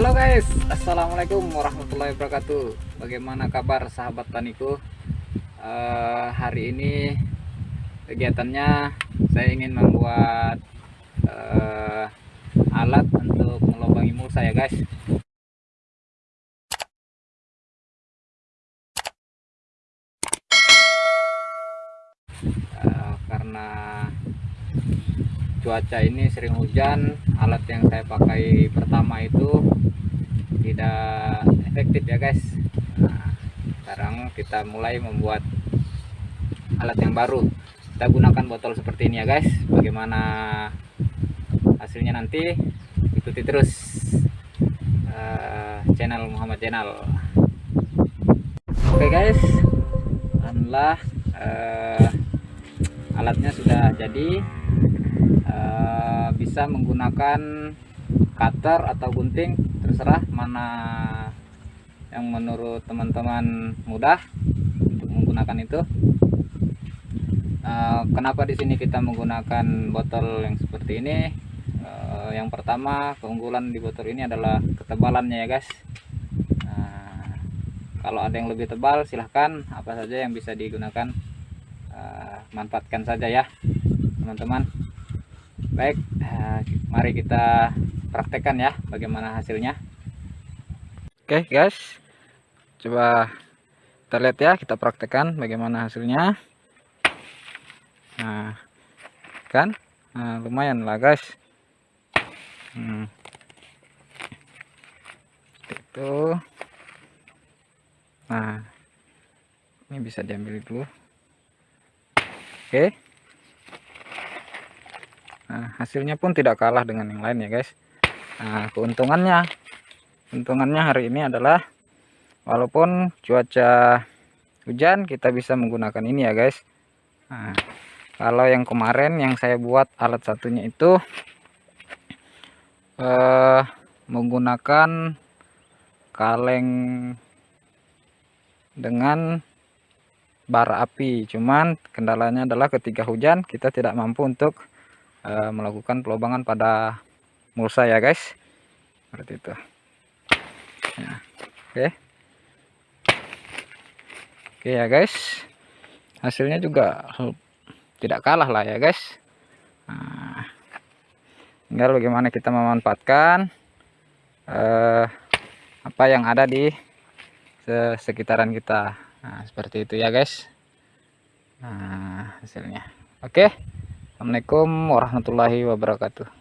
Halo guys, Assalamualaikum warahmatullahi wabarakatuh. Bagaimana kabar sahabat taniku? Uh, Hari ini kegiatannya saya ingin membuat uh, alat untuk melobangi mulsa ya guys. Uh, Karena cuaca ini sering hujan alat yang saya pakai pertama itu tidak efektif ya guys. Nah, sekarang kita mulai membuat alat yang baru. Kita gunakan botol seperti ini ya guys. Bagaimana hasilnya nanti ikuti terus uh, channel Muhammad Channel oke okay guys. Alhamdulillah uh, alatnya sudah jadi uh, bisa menggunakan cutter atau gunting terserah mana yang menurut teman-teman mudah untuk menggunakan itu. Uh, kenapa di sini kita menggunakan botol yang seperti ini? Uh, yang pertama keunggulan di botol ini adalah ketebalannya ya guys. Kalau ada yang lebih tebal silahkan. Apa saja yang bisa digunakan manfaatkan saja ya teman-teman baik uh, mari kita praktekkan ya bagaimana hasilnya. Oke guys. Coba kita lihat ya kita praktekkan bagaimana hasilnya. Nah kan? Nah, lumayan lah guys. Hmm. itu. Nah ini bisa diambil dulu. Oke nah hasilnya pun tidak kalah dengan yang lain ya guys. Nah, keuntungannya. Keuntungannya hari ini adalah walaupun cuaca hujan kita bisa menggunakan ini ya guys. Nah, kalau yang kemarin yang saya buat alat satunya itu eh, menggunakan kaleng dengan bara api. Cuman kendalanya adalah ketika hujan kita tidak mampu untuk uh, melakukan pelobangan pada mulsa ya guys. Seperti itu. Nah, oke. Oke ya guys. Hasilnya juga tidak kalah lah ya guys. Nah, tinggal bagaimana kita memanfaatkan eh, apa yang ada di sekitaran kita. Nah seperti itu ya guys. Nah hasilnya. Oke. okay. Assalamualaikum warahmatullahi wabarakatuh